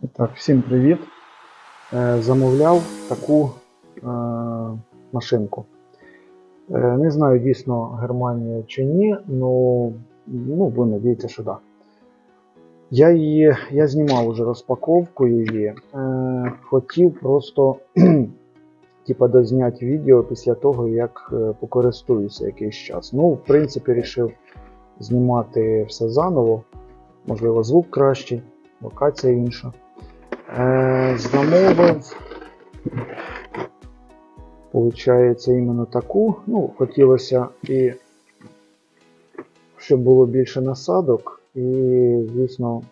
Так, всім привіт. Е, Замовляв таку е, машинку. Е, Не знаю дійсно Германія чи ні, но, ну, ви надієте, що так. Я її, я знімав вже розпаковку її. Е, хотів просто типа, дозняти відео після того, як е, покористуюся якийсь час. Ну, в принципі, вирішив знімати все заново. Можливо, звук кращий, локація інша. Е, замовив, получається, іменно таку. Ну, хотілося і щоб було більше насадок, і, звісно,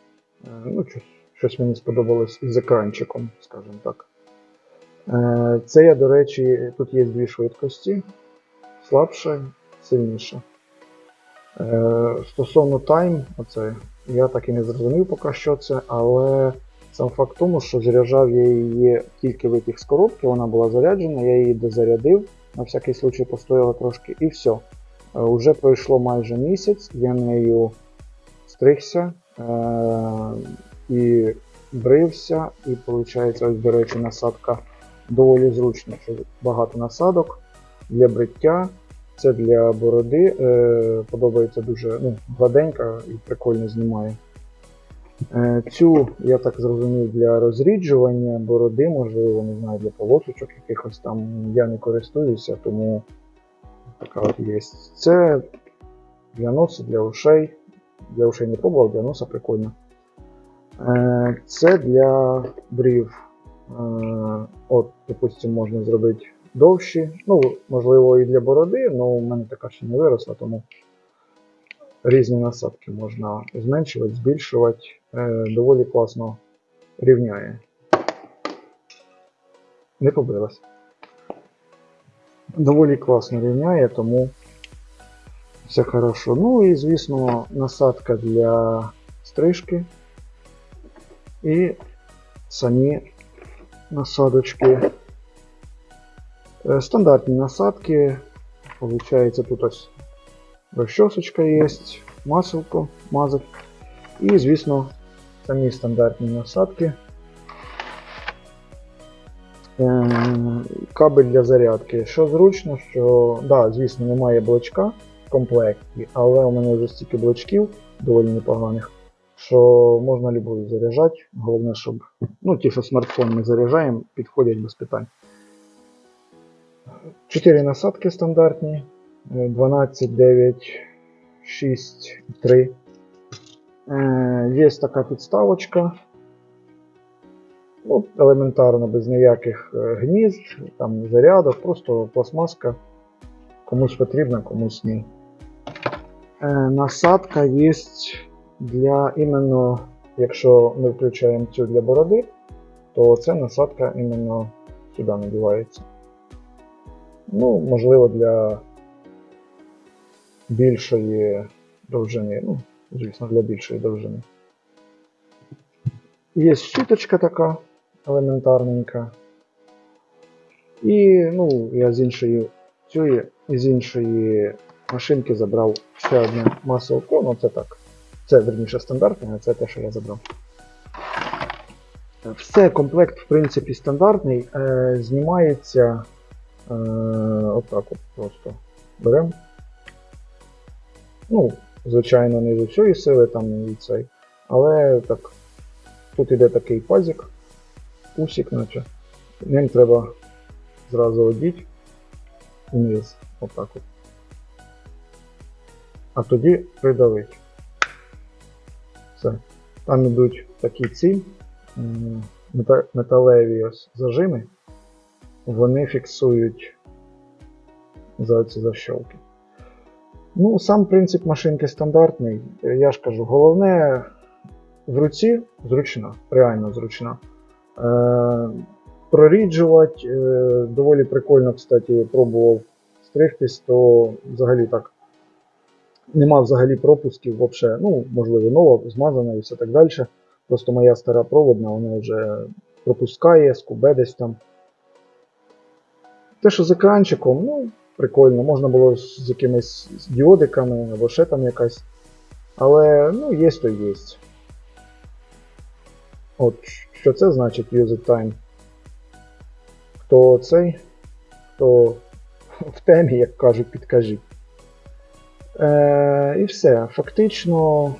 е, ну, щось, мені сподобалось із екранчиком, скажімо так. Е, це я, до речі, тут є дві швидкості: слабша, сильніша. Е, стосовно тайм, оце, я так і не зрозумів поки що це, але сам факт тому, що заряджав я її тільки витяг з коробки, вона була заряджена, я її дозарядив, на всякий случай постояла трошки, і все. Е, Уже пройшло майже місяць, я нею стригся е- і брився, і виходить, ось, до речі, насадка доволі зручна, що багато насадок для бриття. Це для бороди. Е, подобається дуже ну, гладенька і прикольно знімає. Е, цю, я так зрозумів, для розріджування бороди, можливо, не знаю, для полосочок якихось там я не користуюся, тому така от є. Це для носа, для ушей. Для ушей не пробував, для носа прикольно. Е, це для брів. Е, от, допустимо, можна зробити довші. Ну, можливо, і для бороди, але у мене така ще не виросла, тому різні насадки можна зменшувати, збільшувати. Е, доволі класно рівняє. Не побилась. Доволі класно рівняє, тому все хорошо. Ну і, звісно, насадка для стрижки і самі насадочки. Е, Стандартні насадки. Получається, тут ось розчосочка є, маселко мазать. І, звісно, самі стандартні насадки. Е, Кабель для зарядки. Що зручно, що, да, звісно, немає блочка в комплекті, але у мене вже стільки блочків доволі непоганих, що можна любою заряджати. Головне, щоб ну, ті, що смартфон ми заряджаємо, підходять без питань. 4 насадки стандартні. Е, 12, 9, 6, 3. Е, Є така підставочка. Ну, елементарно, без ніяких е, гнізд, там зарядок, просто пластмаска. Комусь потрібна, комусь ні. Е, Насадка є для іменно, якщо ми включаємо цю для бороди, то ця насадка іменно сюди надівається. Ну, можливо, для більшої довжини. Ну, звісно, для більшої довжини. Є щіточка така елементарненька. І ну, я з іншої цієї, з іншої машинки забрав ще одне масло ну це так. Це верніше стандартне, а це те, що я забрав. Все, комплект, в принципі, стандартний. Е, знімається е, отак от просто беремо. Ну, звичайно, не з усієї сили там і цей. Але так, тут іде такий пазик, усік, наче. Ним треба зразу одіть вниз, отак от. А тоді придавить. Все. Там йдуть такі ці металеві зажими, вони фіксують за ці защолки. Ну, сам принцип машинки стандартний. Я ж кажу, головне в руці зручна, реально зручна. Е, проріджувати е, доволі прикольно, кстати, пробував стригтись, то взагалі так. Нема взагалі пропусків, вообще, ну, можливо, нова, змазана і все так далі. Просто моя стара проводна, вона вже пропускає, скубе десь там. Те, що з екранчиком, ну, прикольно, можна було з якимись діодиками або ще там якась. Але, ну, є то є. От, Що це значить usage time? Хто цей, хто в темі, як кажуть, підкажіть. Е, і все. Фактично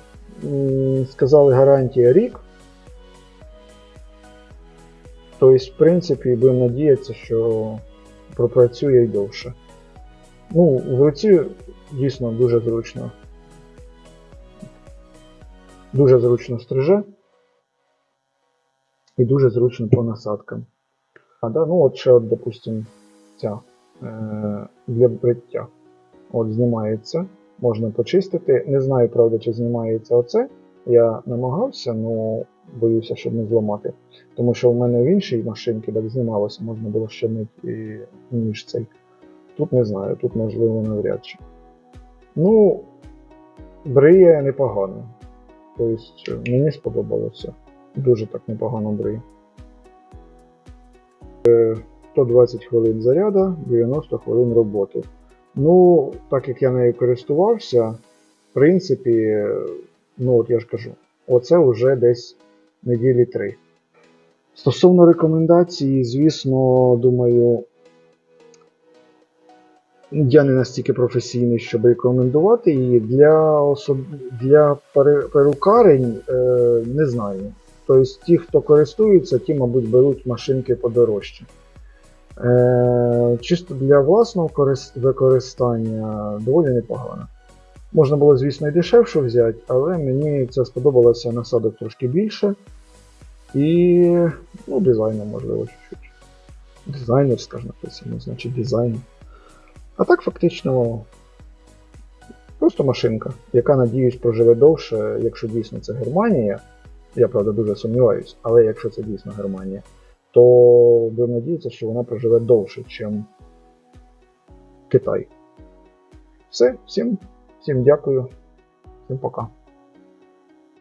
сказали гарантія рік. Тобто, в принципі, будемо надіятися, що пропрацює й довше. Ну, в руці дійсно дуже зручно. Дуже зручно стриже. І дуже зручно по насадкам. А, да, ну от ще, от, допустим, ця е, для бриття. От знімається, можна почистити. Не знаю, правда, чи знімається оце. Я намагався, але боюся, щоб не зламати. Тому що в мене в іншій машинці так знімалося, можна було ще мити ніж цей. Тут не знаю, тут можливо навряд чи. Ну, бриє непогано. Тобто мені сподобалося. Дуже так непогано бриє. 120 хвилин заряду, 90 хвилин роботи. Ну, так як я нею користувався, в принципі, ну от я ж кажу, оце вже десь неділі три. Стосовно рекомендацій, звісно, думаю, я не настільки професійний, щоб рекомендувати її. Для особ... для перукарень е, не знаю. Тобто ті, хто користується, ті, мабуть, беруть машинки подорожче. Е, чисто для власного корис- використання доволі непогано. Можна було, звісно, і дешевше взяти, але мені це сподобалося насадок трошки більше. І ну, дизайном, можливо, чуть-чуть. Дизайнерська ж написано, значить дизайн. А так фактично просто машинка, яка, надіюсь, проживе довше, якщо дійсно це Германія. Я правда дуже сумніваюсь, але якщо це дійсно Германія, то будемо надіятися, що вона проживе довше, ніж Китай. Все, всім, всім дякую, всім пока.